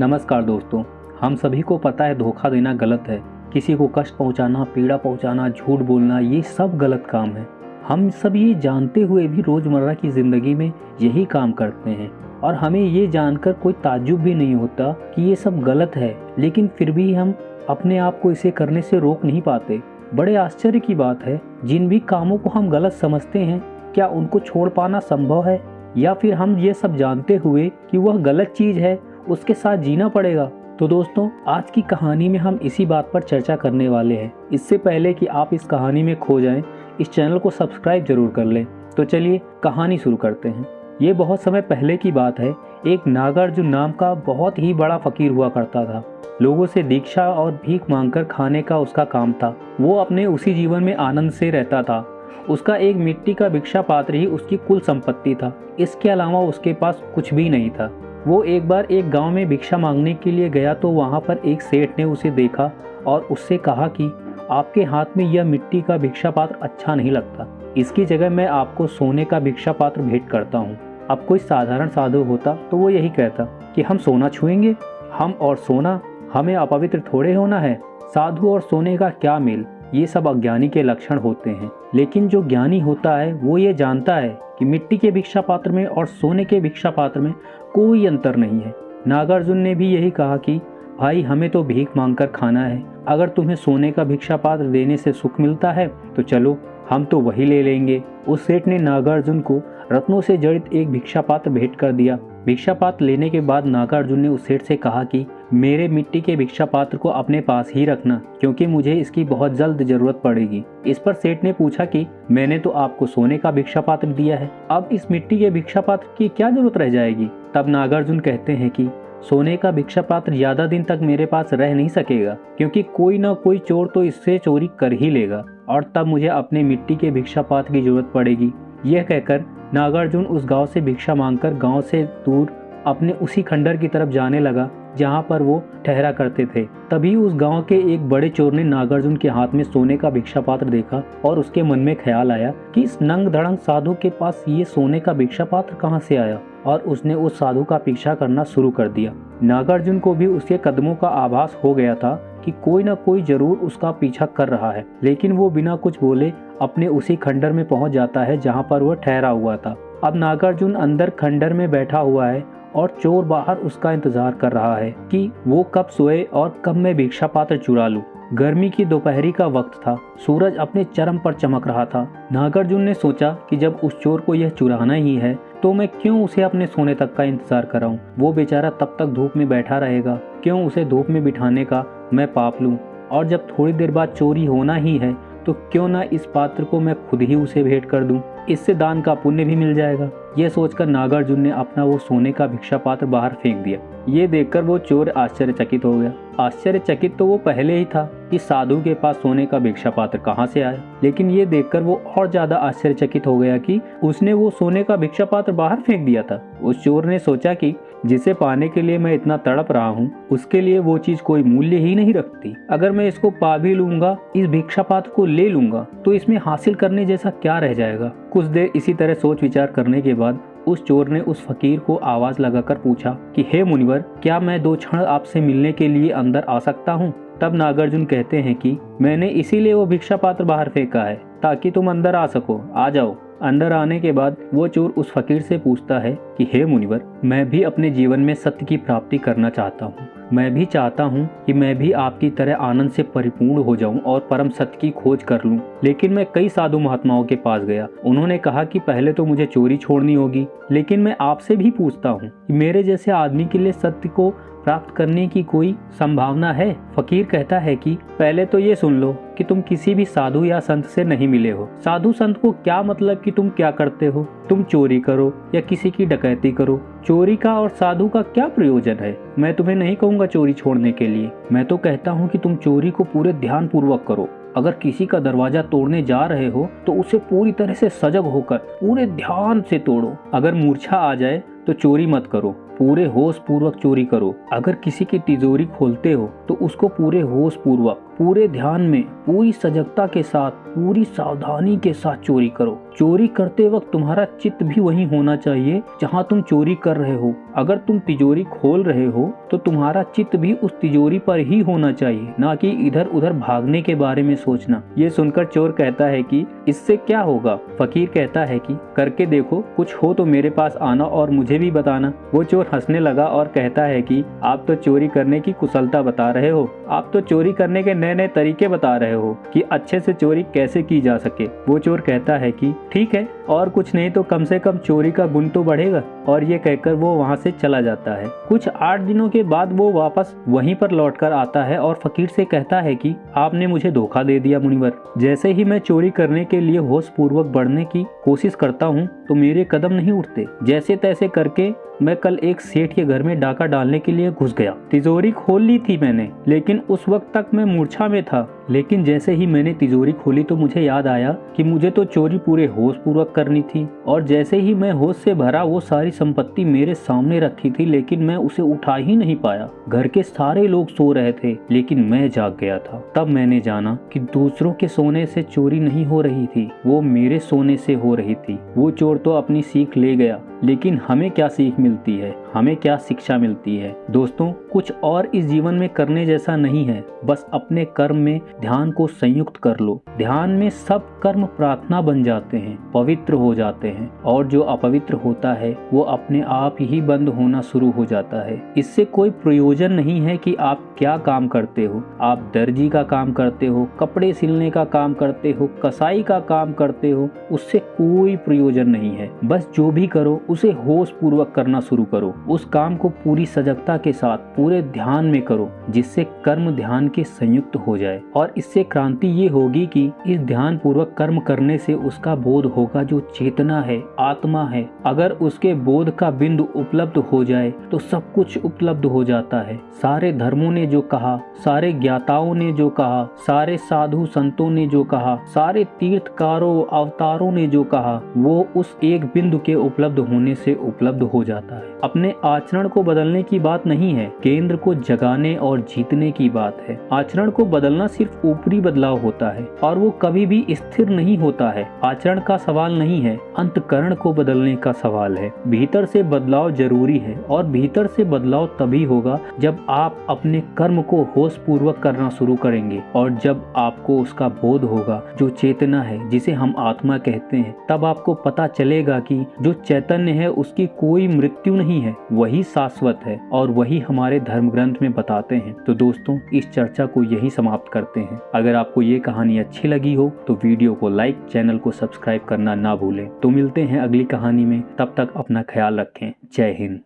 नमस्कार दोस्तों, हम सभी को पता है धोखा देना गलत है। किसी को कष्ट पहुंचाना, पीड़ा पहुंचाना, झूठ बोलना, ये सब गलत काम है। हम सब ये जानते हुए भी रोज़मर्रा की ज़िंदगी में यही काम करते हैं। और हमें ये जानकर कोई ताजुब भी नहीं होता कि ये सब गलत है। लेकिन फिर भी हम अपने आप को इसे करने से रोक नहीं पाते। बड़े आश्चर्य की बात है, जिन भी कामों को हम गलत समझते हैं, क्या उनको छोड़ पाना संभव है? या फिर हम ये सब जानते हुए कि वह गलत चीज़ है? उसके साथ जीना पड़ेगा। तो दोस्तों आज की कहानी में हम इसी बात पर चर्चा करने वाले हैं। इससे पहले कि आप इस कहानी में खो जाएँ, इस चैनल को सब्सक्राइब ज़रूर कर लें। तो चलिए कहानी शुरू करते हैं। ये बहुत समय पहले की बात है। एक नागार्जुन नाम का बहुत ही बड़ा फकीर हुआ करता था। लोगों से दीक्षा और भीख मांगकर खाने का उसका काम था। वो अपने उसी जीवन में आनंद से रहता था। उसका एक मिट्टी का भिक्षा पात्र ही उसकी कुल संपत्ति था। इसके अलावा उसके पास कुछ भी नहीं था। वो एक बार एक गाँव में भिक्षा मांगने के लिए गया तो वहाँ पर एक सेठ ने उसे देखा और उससे कहा कि आपके हाथ में यह मिट्टी का भिक्षा पात्र अच्छा नहीं लगता। इसकी जगह मैं आपको सोने का भिक्षा पात्र भेंट करता हूँ। अब कोई साधारण साधु होता तो वो यही कहता कि हम सोना छुएँगे? हम और सोना? हमें अपवित्र थोड़े होना है। साधु और सोने का क्या मेल? ये सब अज्ञानी के लक्षण होते हैं। लेकिन जो ज्ञानी होता है, वो ये जानता है कि मिट्टी के भिक्षा पात्र में और सोने के भिक्षा पात्र में कोई अंतर नहीं है। नागार्जुन ने भी यही कहा कि, भाई, हमें तो भीख मांगकर खाना है। अगर तुम्हें सोने का भिक्षा पात्र देने से सुख मिलता है तो चलो, हम तो वही ले लेंगे। उस सेठ ने नागार्जुन को रत्नों से जड़ित एक भिक्षा पात्र भेंट कर दिया। भिक्षा पात्र लेने के बाद नागार्जुन ने उस सेठ से कहा कि, मेरे मिट्टी के भिक्षा पात्र को अपने पास ही रखना, क्योंकि मुझे इसकी बहुत जल्द ज़रूरत पड़ेगी। इस पर सेठ ने पूछा कि, मैंने तो आपको सोने का भिक्षा पात्र दिया है, अब इस मिट्टी के भिक्षा पात्र की क्या ज़रूरत रह जाएगी? तब नागार्जुन कहते हैं कि, सोने का भिक्षा पात्र ज़्यादा दिन तक मेरे पास रह नहीं सकेगा, क्योंकि कोई ना कोई चोर तो इससे चोरी कर ही लेगा, और तब मुझे अपने मिट्टी के भिक्षा पात्र की ज़रूरत पड़ेगी। यह कहकर नागार्जुन उस गाँव से भिक्षा मांगकर गाँव से दूर अपने उसी खंडर की तरफ़ जाने लगा, जहाँ पर वो ठहरा करते थे। तभी उस गाँव के एक बड़े चोर ने नागार्जुन के हाथ में सोने का भिक्षा पात्र देखा और उसके मन में ख्याल आया कि इस नंग धड़ंग साधु के पास ये सोने का भिक्षा पात्र कहाँ से आया और उसने उस साधु का पीछा करना शुरू कर दिया। नागार्जुन को भी उसके कदमों का आभास हो गया था कि कोई न कोई ज़रूर उसका पीछा कर रहा है। लेकिन वो बिना कुछ बोले अपने उसी खंडर में पहुँच जाता है जहाँ पर वह ठहरा हुआ था। अब नागार्जुन अंदर खंडर में बैठा हुआ है और चोर बाहर उसका इंतज़ार कर रहा है कि वो कब सोए और कब मैं भिक्षा पात्र चुरा लूँ। गर्मी की दोपहरी का वक्त था। सूरज अपने चरम पर चमक रहा था। नागार्जुन ने सोचा कि जब उस चोर को यह चुराना ही है तो मैं क्यों उसे अपने सोने तक का इंतज़ार कराऊं? वो बेचारा तब तक धूप में बैठा रहेगा। क्यों उसे धूप में बिठाने का मैं पाप लूँ? और जब थोड़ी देर बाद चोरी होना ही है तो क्यों ना इस पात्र को मैं खुद ही उसे भेंट कर दूँ? इससे दान का पुण्य भी मिल जाएगा यह सोचकर नागार्जुन ने अपना वो सोने का भिक्षा पात्र बाहर फेंक दिया ये देखकर वो चोर आश्चर्यचकित हो गया आश्चर्यचकित तो वो पहले ही था कि साधु के पास सोने का भिक्षा पात्र कहाँ से आया लेकिन ये देखकर वो और ज़्यादा आश्चर्यचकित हो गया कि उसने वो सोने का भिक्षा पात्र बाहर फेंक दिया था उस चोर ने सोचा कि जिसे पाने के लिए मैं इतना तड़प रहा हूँ, उसके लिए वो चीज़ कोई मूल्य ही नहीं रखती। अगर मैं इसको पा भी लूँगा, इस भिक्षा पात्र को ले लूँगा तो इसमें हासिल करने जैसा क्या रह जाएगा? कुछ देर इसी तरह सोच विचार करने के बाद, उस चोर ने उस फकीर को आवाज़ लगाकर पूछा कि, हे मुनिवर, क्या मैं दो क्षण आपसे मिलने के लिए अंदर आ सकता हूँ? तब नागार्जुन कहते हैं कि, मैंने इसीलिए वो भिक्षा पात्र बाहर फेंका है, ताकि तुम अंदर आ सको। आ जाओ। अंदर आने के बाद वो चोर उस फकीर से पूछता है कि, हे मुनिवर, मैं भी अपने जीवन में सत्य की प्राप्ति करना चाहता हूँ। मैं भी चाहता हूँ कि मैं भी आपकी तरह आनंद से परिपूर्ण हो जाऊँ और परम सत्य की खोज कर लूँ। लेकिन मैं कई साधु महात्माओं के पास गया। उन्होंने कहा कि, पहले तो मुझे चोरी छोड़नी होगी। लेकिन मैं आपसे भी पूछता हूँ मेरे जैसे आदमी के लिए सत्य को प्राप्त करने की कोई संभावना है? फकीर कहता है कि पहले तो ये सुन लो कि तुम किसी भी साधु या संत से नहीं मिले हो। साधु संत को क्या मतलब कि तुम क्या करते हो? तुम चोरी करो या किसी की डकैती करो? चोरी का और साधु का क्या प्रयोजन है? मैं तुम्हें नहीं कहूँगा चोरी छोड़ने के लिए। मैं तो कहता हूँ कि तुम चोरी को पूरे ध्यान पूर्वक करो। अगर किसी का दरवाज़ा तोड़ने जा रहे हो तो उसे पूरी तरह से सजग होकर पूरे ध्यान से तोड़ो। अगर मूर्छा आ जाए तो चोरी मत करो, पूरे होश पूर्वक चोरी करो। अगर किसी की तिजोरी खोलते हो तो उसको पूरे होश पूर्वक पूरे ध्यान में, पूरी सजगता के साथ, पूरी सावधानी के साथ चोरी करो। चोरी करते वक्त तुम्हारा चित्त भी वही होना चाहिए, जहाँ तुम चोरी कर रहे हो। अगर तुम तिजोरी खोल रहे हो तो तुम्हारा चित्त भी उस तिजोरी पर ही होना चाहिए, न कि इधर उधर भागने के बारे में सोचना। ये सुनकर चोर कहता है कि, इससे क्या होगा? फकीर कहता है कि, करके देखो, कुछ हो तो मेरे पास आना और मुझे भी बताना। वो चोर हंसने लगा और कहता है कि, आप तो चोरी करने की कुशलता बता रहे हो। आप तो चोरी करने के नए नए तरीके बता रहे हो कि अच्छे से चोरी कैसे की जा सके। वो चोर कहता है कि, ठीक है, और कुछ नहीं तो कम से कम चोरी का गुण तो बढ़ेगा। और ये कहकर वो वहाँ से चला जाता है। कुछ आठ दिनों के बाद वो वापस वहीं पर लौटकर आता है और फकीर से कहता है कि, आपने मुझे धोखा दे दिया मुनिवर। जैसे ही मैं चोरी करने के लिए होश पूर्वक बढ़ने की कोशिश करता हूँ तो मेरे कदम नहीं उठते। जैसे तैसे करके मैं कल एक सेठ के घर में डाका डालने के लिए घुस गया। तिजोरी खोल ली थी मैंने, लेकिन उस वक्त तक मैं मूर्छा में था। लेकिन जैसे ही मैंने तिजोरी खोली तो मुझे याद आया कि मुझे तो चोरी पूरे होश पूर्वक करनी थी, और जैसे ही मैं होश से भरा वो सारी संपत्ति मेरे सामने रखी थी, लेकिन मैं उसे उठा ही नहीं पाया। घर के सारे लोग सो रहे थे, लेकिन मैं जाग गया था। तब मैंने जाना कि दूसरों के सोने से चोरी नहीं हो रही थी, वो मेरे सोने से हो रही थी। वो चोर तो अपनी सीख ले गया, लेकिन हमें क्या सीख मिलती है। हमें क्या शिक्षा मिलती है? दोस्तों, कुछ और इस जीवन में करने जैसा नहीं है। बस अपने कर्म में ध्यान को संयुक्त कर लो। ध्यान में सब कर्म प्रार्थना बन जाते हैं, पवित्र हो जाते हैं। और जो अपवित्र होता है, वो अपने आप ही बंद होना शुरू हो जाता है। इससे कोई प्रयोजन नहीं है कि आप क्या काम करते हो। आप दर्जी का काम करते हो, कपड़े सिलने का काम करते हो, कसाई का काम करते हो, उससे कोई प्रयोजन नहीं है। बस जो भी करो, उसे होश पूर्वक करना शुरू करो। उस काम को पूरी सजगता के साथ, पूरे ध्यान में करो, जिससे कर्म ध्यान के संयुक्त हो जाए। और इससे क्रांति ये होगी कि इस ध्यान पूर्वक कर्म करने से उसका बोध होगा जो चेतना है, आत्मा है। अगर उसके बोध का बिंदु उपलब्ध हो जाए तो सब कुछ उपलब्ध हो जाता है। सारे धर्मों ने जो कहा, सारे ज्ञाताओं ने जो कहा, सारे साधु संतों ने जो कहा, सारे तीर्थकारों, अवतारों ने जो कहा, वो उस एक बिंदु के उपलब्ध होने से उपलब्ध हो जाता है। अपने आचरण को बदलने की बात नहीं है, केंद्र को जगाने और जीतने की बात है। आचरण को बदलना सिर्फ़ ऊपरी बदलाव होता है, और वो कभी भी स्थिर नहीं होता है। आचरण का सवाल नहीं है, अंतकरण को बदलने का सवाल है। भीतर से बदलाव ज़रूरी है, और भीतर से बदलाव तभी होगा जब आप अपने कर्म को होश पूर्वक करना शुरू करेंगे, और जब आपको उसका बोध होगा, जो चेतना है, जिसे हम आत्मा कहते हैं, तब आपको पता चलेगा कि जो चैतन्य है, उसकी कोई मृत्यु नहीं है। वही शाश्वत है और वही हमारे धर्म ग्रंथ में बताते हैं। तो दोस्तों, इस चर्चा को यही समाप्त करते हैं। अगर आपको ये कहानी अच्छी लगी हो तो वीडियो को लाइक, चैनल को सब्सक्राइब करना ना भूलें। तो मिलते हैं अगली कहानी में। तब तक अपना ख्याल रखें। जय हिंद।